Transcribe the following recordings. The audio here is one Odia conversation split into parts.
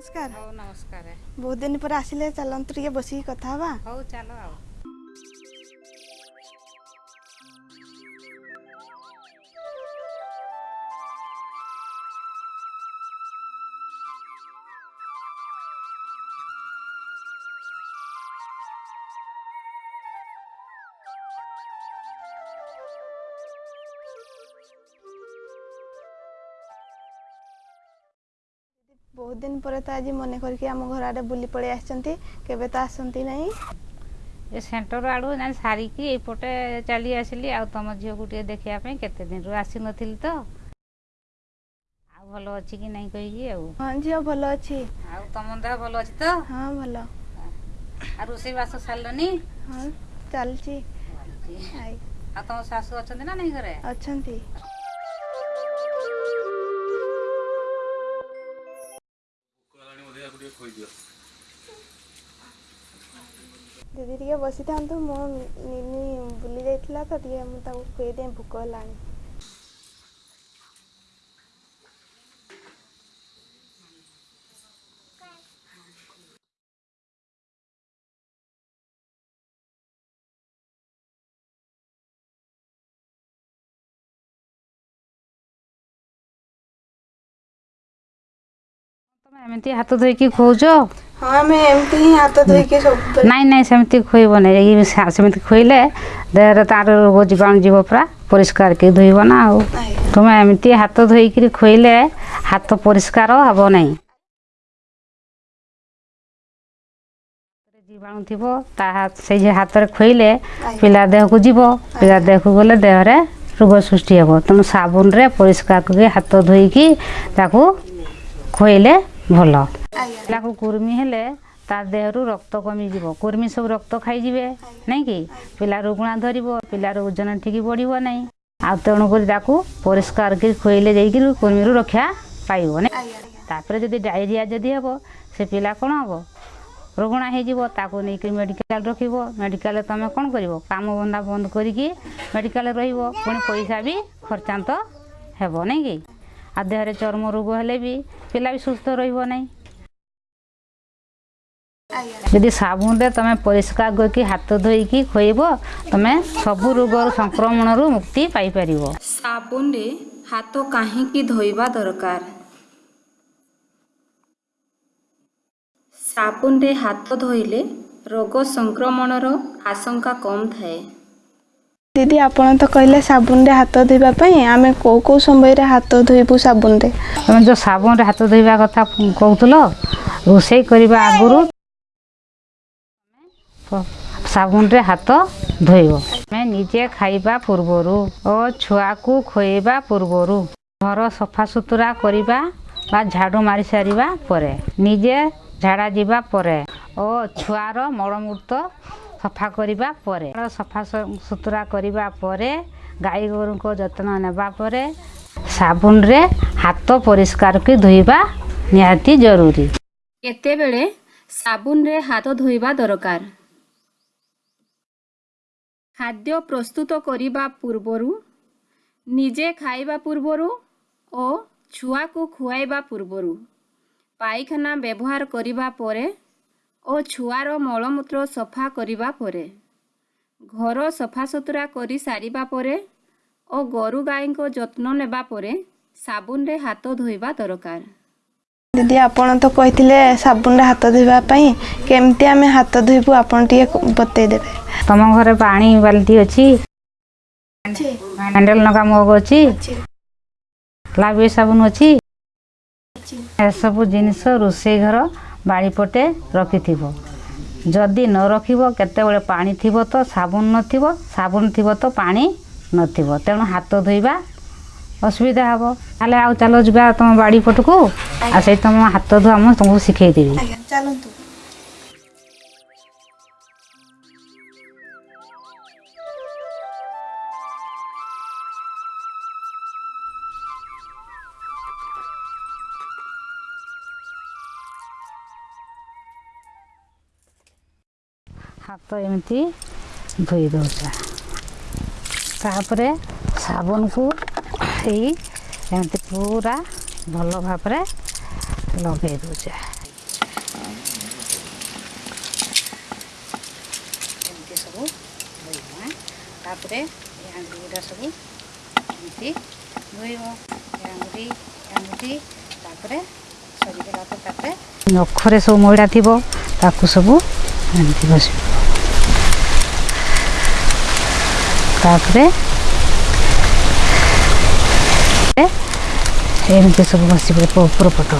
ନମସ୍କାର ହଉ ନମସ୍କାର। ବହୁତ ଦିନ ପରେ ଆସିଲେ ଚାଲନ୍ତୁ ଟିକେ ବସିକି କଥା ହବା। ହଉ ଚାଲ ଆଉ। ବହୁତ ଦିନ ପରେ ତ ଆଜି ମନେ କରିକି ଆମ ଘର ଆଡ଼େ ବୁଲି ପଳେଇ ଆସିଛନ୍ତି କେବେ ତ ଆସନ୍ତି ନାହିଁ ଏ ସେଣ୍ଟର ଆଡ଼ୁ ନା ସାରିକି ଏଇପଟେ ଚାଲି ଆସିଲି ଆଉ ତମ ଝିଅକୁ ଟିକେ ଦେଖିବା ପାଇଁ କେତେ ଦିନରୁ ଆସିନଥିଲି ତ ଆଉ ଭଲ ଅଛି କି ନାହିଁ କହିକି ଆଉ ହଁ ଝିଅ ଭଲ ଅଛି। ଆଉ ତମ ଦେହ ଭଲ ଅଛି ତ? ହଁ ଭଲ। ଆଉ ରୋଷେଇବାସ ସାରିଲନି? ହଁ ଚାଲିଛି। ଆଇ। ଆଉ ତମ ଶାଶୁ ଅଛନ୍ତି ନା ନାଇଁ ଘରେ? ଅଛନ୍ତି। ଦିଦି ଟିକେ ବସିଥାନ୍ତୁ ମୋ ନିନି ବୁଲି ଯାଇଥିଲା ତ ଟିକେ ମୁଁ ତାକୁ ଖୁଏଇଦିଏ ଭୋକ ହେଲାଣି ତମେ ଏମିତି ହାତ ଧୋଇକି ଖୋଉଛ ହଁ ଆମେ ଏମିତି ହିଁ ହାତ ଧୋଇକି ସବୁବେଳେ ନାଇଁ ନାଇଁ ସେମିତି ଖୋଇବ ନାହିଁ। ଏଇ ସା- ସେମିତି ଖୋଇଲେ ଦେହରେ ତାର ରୋଗ ଜୀବାଣୁ ଯିବ ପୁରା ପରିଷ୍କାର କି ଧୋଇବ ନା ଆଉ। ଆଇ ତୁମେ ଏମିତି ହାତ ଧୋଇକିରି ଖୋଇଲେ ହାତ ପରିଷ୍କାର ହେବ ନାହିଁ। ଜୀବାଣୁ ଥିବ ତା ହାତ ସେଇ ଯେ ହାତରେ ଖୋଇଲେ ପିଲା ଦେହକୁ ଯିବ। ପିଲା ଦେହକୁ ଗଲେ ଦେହରେ ରୋଗ ସୃଷ୍ଟି ହେବ। ତେଣୁ ସାବୁନରେ ପରିଷ୍କାର କରି ହାତ ଧୋଇକି ତାକୁ ଖୋଇଲେ ଭଲ। ଆଜ୍ଞା ପିଲାକୁ କୁର୍ମି ହେଲେ ତା ଦେହରୁ ରକ୍ତ କମିଯିବ। କୁର୍ମି ସବୁ ରକ୍ତ ଖାଇଯିବେ ନାଇଁ କି? ପିଲା ରୁଗୁଣା ଧରିବ ପିଲାର ଓଜନ ଠିକ୍ ବଢ଼ିବ ନାହିଁ ଆଉ ତେଣୁକରି ତାକୁ ପରିଷ୍କାର କରି ଖୋଇଲେ ଯାଇକିରି କୁର୍ମିରୁ ରକ୍ଷା ପାଇବ ନାଇଁ। ଆଜ୍ଞା ଆଜ୍ଞା। ତାପରେ ଯଦି ଡାଇରିଆ ଯଦି ହେବ ସେ ପିଲା କ'ଣ ହେବ? ରୁଗୁଣା ହେଇଯିବ ତାକୁ ନେଇକି ମେଡ଼ିକାଲ ରଖିବ। ମେଡ଼ିକାଲରେ ତୁମେ କ'ଣ କରିବ? କାମ ଧନ୍ଦା ବନ୍ଦ କରିକି ମେଡ଼ିକାଲରେ ରହିବ। ପୁଣି ପଇସା ବି ଖର୍ଚ୍ଚାନ୍ତ ହେବ ନାଇଁ କି? ଆଉ ଦେହରେ ଚର୍ମ ରୋଗ ହେଲେ ବି ପିଲା ବି ସୁସ୍ଥ ରହିବ ନାହିଁ। ଯଦି ସାବୁନରେ ତୁମେ ପରିଷ୍କାର କରିକି ହାତ ଧୋଇକି ଖୋଇବ ତୁମେ ସବୁ ରୋଗର ସଂକ୍ରମଣରୁ ମୁକ୍ତି ପାଇପାରିବ। ସାବୁନରେ ହାତ କାହିଁକି ଧୋଇବା ଦରକାର? ସାବୁନରେ ହାତ ଧୋଇଲେ ରୋଗ ସଂକ୍ରମଣର ଆଶଙ୍କା କମ୍ ଥାଏ। ଦିଦି ଆପଣ ତ କହିଲେ ସାବୁନରେ ହାତ ଧୋଇବା ପାଇଁ ଆମେ କୋଉ କୋଉ ସମୟରେ ହାତ ଧୋଇବୁ ସାବୁନରେ? ତୁମେ ଯେଉଁ ସାବୁନରେ ହାତ ଧୋଇବା କଥା କହୁଥିଲ ରୋଷେଇ କରିବା ଆଗରୁ ସାବୁନରେ ହାତ ଧୋଇବ। ଆମେ ନିଜେ ଖାଇବା ପୂର୍ବରୁ ଓ ଛୁଆକୁ ଖୋଇବା ପୂର୍ବରୁ ଘର ସଫାସୁତୁରା କରିବା ବା ଝାଡ଼ୁ ମାରି ସାରିବା ପରେ ନିଜେ ଝାଡ଼ା ଯିବା ପରେ ଓ ଛୁଆର ମଳମୂତ୍ର ସଫା କରିବା ପରେ ସଫା ସୁତୁରା କରିବା ପରେ ଗାଈ ଗୋରୁଙ୍କ ଯତ୍ନ ନେବା ପରେ ସାବୁନରେ ହାତ ପରିଷ୍କାର କରି ଧୋଇବା ନିହାତି ଜରୁରୀ। କେତେବେଳେ ସାବୁନରେ ହାତ ଧୋଇବା ଦରକାର? ଖାଦ୍ୟ ପ୍ରସ୍ତୁତ କରିବା ପୂର୍ବରୁ ନିଜେ ଖାଇବା ପୂର୍ବରୁ ଓ ଛୁଆକୁ ଖୁଆଇବା ପୂର୍ବରୁ ପାଇଖାନା ବ୍ୟବହାର କରିବା ପରେ ଓ ଛୁଆର ମଳମୂତ୍ର ସଫା କରିବା ପରେ ଘର ସଫାସୁତୁରା କରି ସାରିବା ପରେ ଓ ଗୋରୁ ଗାଈଙ୍କ ଯତ୍ନ ନେବା ପରେ ସାବୁନରେ ହାତ ଧୋଇବା ଦରକାର। ଦିଦି ଆପଣ ତ କହିଥିଲେ ସାବୁନରେ ହାତ ଧୋଇବା ପାଇଁ କେମିତି ଆମେ ହାତ ଧୋଇବୁ ଆପଣ ଟିକେ ବତେଇଦେବେ ତମ ଘରେ ପାଣି ବାଲ୍ଟି ଅଛି? ହ୍ୟାଣ୍ଡେଲ ନଗା ମଗ ଅଛି? ଲାଇଫ୍ ସାବୁନ ଅଛି? ଏସବୁ ଜିନିଷ ରୋଷେଇ ଘର ବାଡ଼ିପଟେ ରଖିଥିବ ଯଦି ନ ରଖିବ କେତେବେଳେ ପାଣି ଥିବ ତ ସାବୁନ ନଥିବ ସାବୁନ ଥିବ ତ ପାଣି ନଥିବ। ତେଣୁ ହାତ ଧୋଇବା ଅସୁବିଧା ହେବ। ତାହେଲେ ଆଉ ଚାଲ ଯିବା ତମ ବାଡ଼ି ପଟକୁ ଆଉ ସେଇ ତମ ହାତ ଧୁଆ ମୁଁ ତୁମକୁ ଶିଖେଇଦେବି। ଆଜ୍ଞା ଚାଲନ୍ତୁ। ହାତ ଏମିତି ଧୋଇ ଦେଉଛେ ତାପରେ ସାବୁନକୁ ଏଇ ଏମିତି ପୁରା ଭଲ ଭାବରେ ଲଗେଇ ଦେଉଛେ ଏମିତି ସବୁ ଧୋଇବା ତାପରେ ଏ ଆଙ୍ଗୁଠିଗୁଡ଼ା ସବୁ ଏମିତି ଧୋଇବ ଏ ଆଙ୍ଗୁଠି ଆଙ୍ଗୁଠି ତାପରେ ସରିଗଲା ପରେ ତାପରେ ନଖରେ ସବୁ ମଇଳା ଥିବ ତାକୁ ସବୁ ଏମିତି ବସିବ 나 그래? 그래? 이렇게 소금 씹을 뿌려보도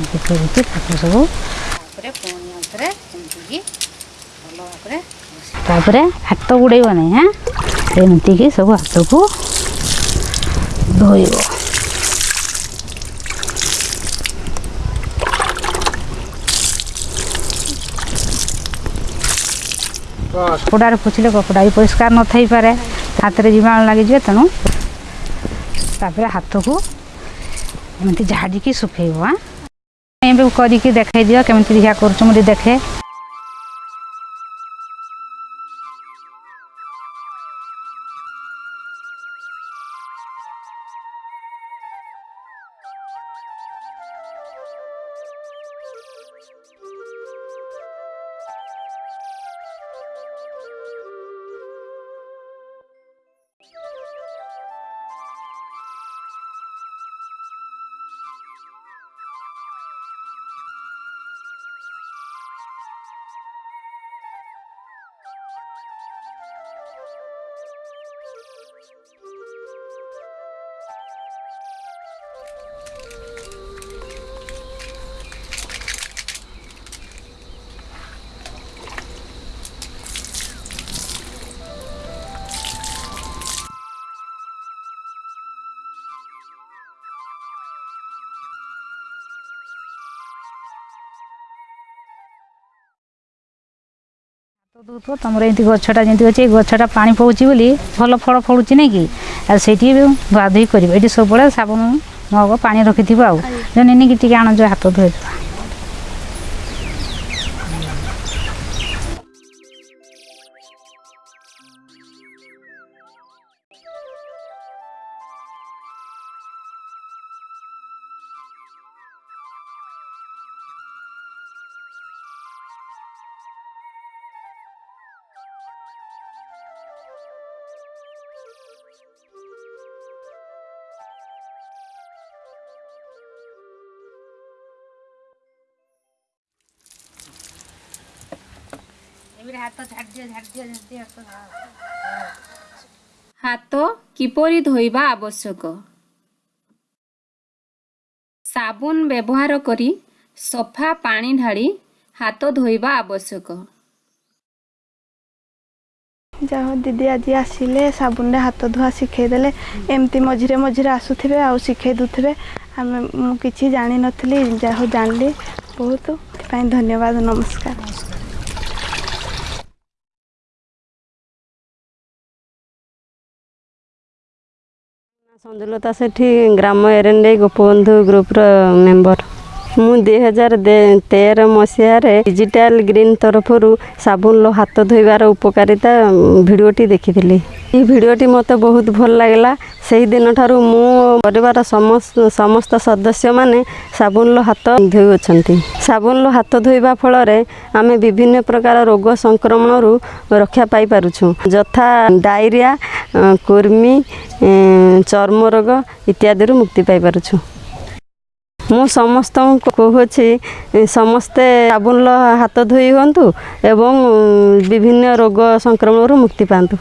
이렇게 뿌리지 바꿔서 그래? 보니 그래? 공주기 올라와 그래? 나 그래? 핫도그래 이거네 응? 내 눈뜨기 소금 핫도그 넣어요 କପଡ଼ାରେ ପୋଛିଲେ କପଡ଼ା ବି ପରିଷ୍କାର ନଥାଇପାରେ ହାତରେ ଜୀବାଣୁ ଲାଗିଯିବେ ତେଣୁ ତାପରେ ହାତକୁ ଏମିତି ଝାଡ଼ିକି ଶୁଖେଇବ ଆଁ ଏବେ କରିକି ଦେଖାଇ ଦିଅ କେମିତି ଦେଖିଆ କରୁଛୁ ମୁଁ ଟିକେ ଦେଖେ ହାତ ଧୋଉଥିବ ତମର ଏମିତି ଗଛଟା ଯେମିତି ଅଛି ଏଇ ଗଛଟା ପାଣି ପଡ଼ୁଛି ବୋଲି ଭଲ ଫଳ ଫଳୁଛି ନାଇଁ କି? ଆଉ ସେଇଠି ବି ଧୁଆ ଧୁଇ କରିବ। ଏଠି ସବୁବେଳେ ସାବୁନ ମଗ ପାଣି ରଖିଥିବ ଆଉ। ଯେ ନେଇକି ଟିକେ ଆଣ ଯୋଉ ହାତ ଧୋଇଦେବା ହାତ ଝାଡ଼ି ଦିଅ ଝାଡ଼ି ଦିଅ ଝାଡ଼ି ଦିଅ ହାତ କିପରି ଧୋଇବା ଆବଶ୍ୟକ? ସାବୁନ ବ୍ୟବହାର କରି ସଫା ପାଣି ଢାଳି ହାତ ଧୋଇବା ଆବଶ୍ୟକ। ଯାହା ହଉ ଦିଦି ଆଜି ଆସିଲେ ସାବୁନରେ ହାତ ଧୁଆ ଶିଖେଇ ଦେଲେ। ଏମିତି ମଝିରେ ମଝିରେ ଆସୁଥିବେ ଆଉ ଶିଖେଇ ଦେଉଥିବେ। ଆମେ ମୁଁ କିଛି ଜାଣିନଥିଲି ଯାହା ହଉ ଜାଣିଲି। ବହୁତ ସେଥିପାଇଁ ଧନ୍ୟବାଦ ନମସ୍କାର। ସଞ୍ଜୁଲତା ସେଠି ଗ୍ରାମ ଏରେଣ୍ଡେଇ ଗୋପବନ୍ଧୁ ଗ୍ରୁପର ମେମ୍ବର ମୁଁ ଦୁଇ ହଜାର ତେର ମସିହାରେ ଡିଜିଟାଲ ଗ୍ରୀନ୍ ତରଫରୁ ସାବୁନର ହାତ ଧୋଇବାର ଉପକାରିତା ଭିଡ଼ିଓଟି ଦେଖିଥିଲି। ଏହି ଭିଡ଼ିଓଟି ମୋତେ ବହୁତ ଭଲ ଲାଗିଲା। ସେହି ଦିନଠାରୁ ମୁଁ ପରିବାର ସମସ୍ତ ସଦସ୍ୟମାନେ ସାବୁନର ହାତ ଧୋଇଅଛନ୍ତି। ସାବୁନର ହାତ ଧୋଇବା ଫଳରେ ଆମେ ବିଭିନ୍ନ ପ୍ରକାର ରୋଗ ସଂକ୍ରମଣରୁ ରକ୍ଷା ପାଇପାରୁଛୁ। ଯଥା ଡାଇରିଆ କୁର୍ମି ଚର୍ମ ରୋଗ ଇତ୍ୟାଦିରୁ ମୁକ୍ତି ପାଇପାରୁଛୁ। ମୁଁ ସମସ୍ତଙ୍କୁ କହୁଅଛି ସମସ୍ତେ ସାବୁନର ହାତ ଧୋଇ ହୁଅନ୍ତୁ ଏବଂ ବିଭିନ୍ନ ରୋଗ ସଂକ୍ରମଣରୁ ମୁକ୍ତି ପାଆନ୍ତୁ।